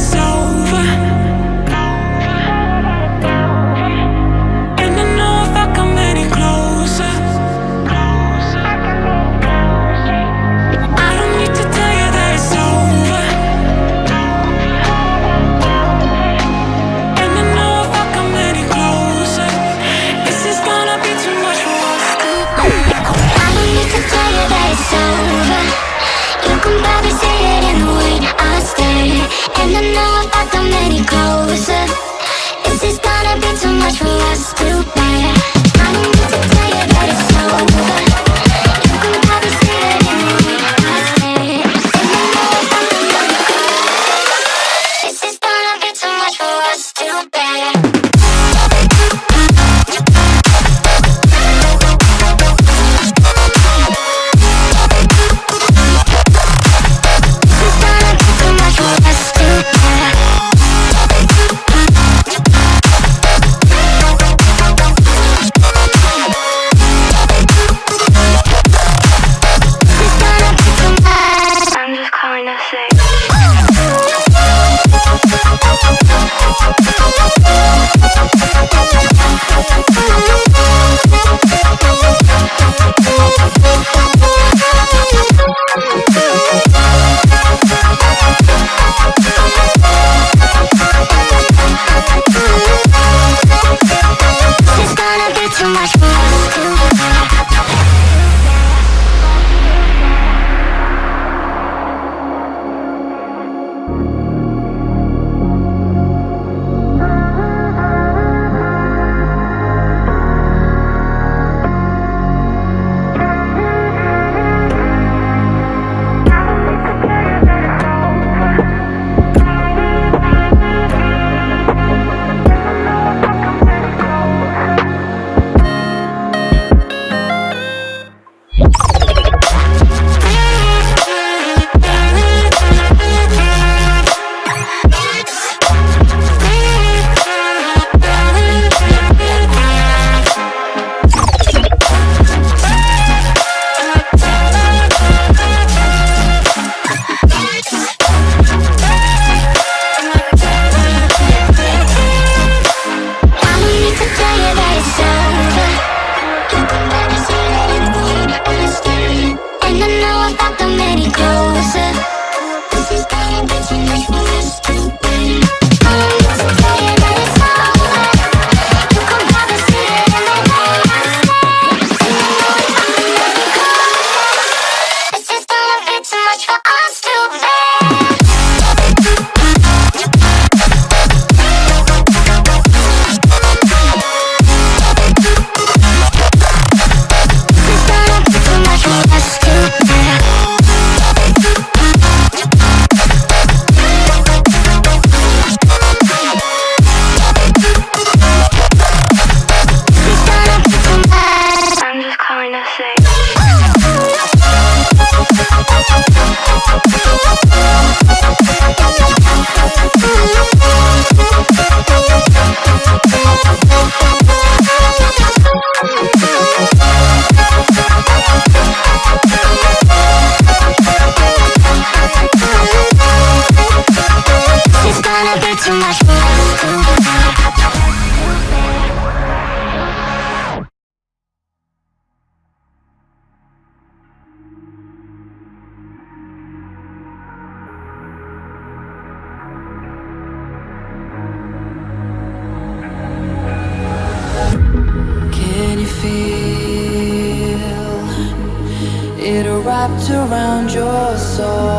So. was too bad. Around your soul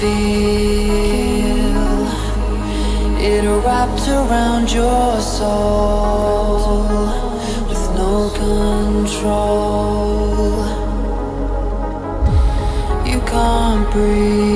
feel it wrapped around your soul with no control? You can't breathe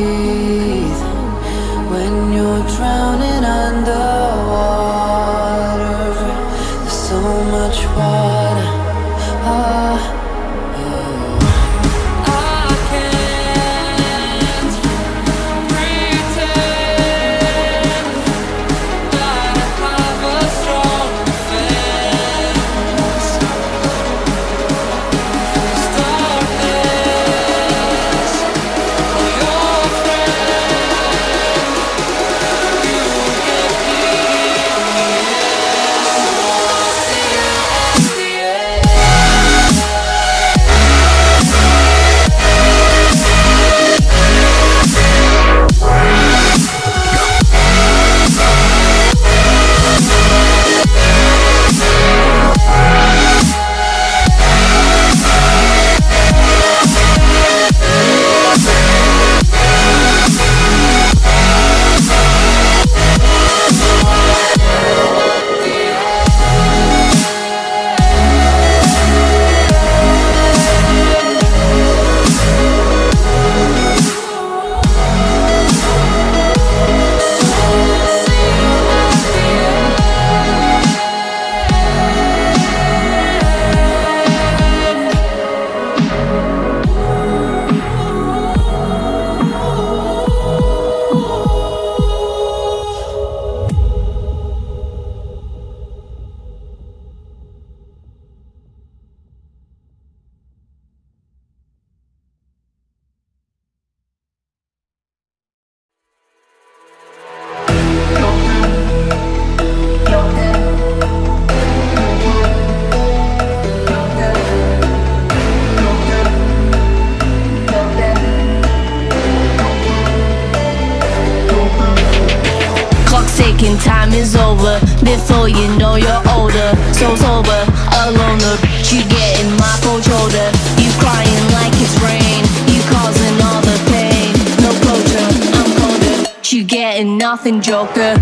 Ticking, time is over. Before you know you're older, so sober, alone. The bitch you get in my cold shoulder. You crying like it's rain. You causing all the pain. No closure, I'm colder. You getting nothing, Joker.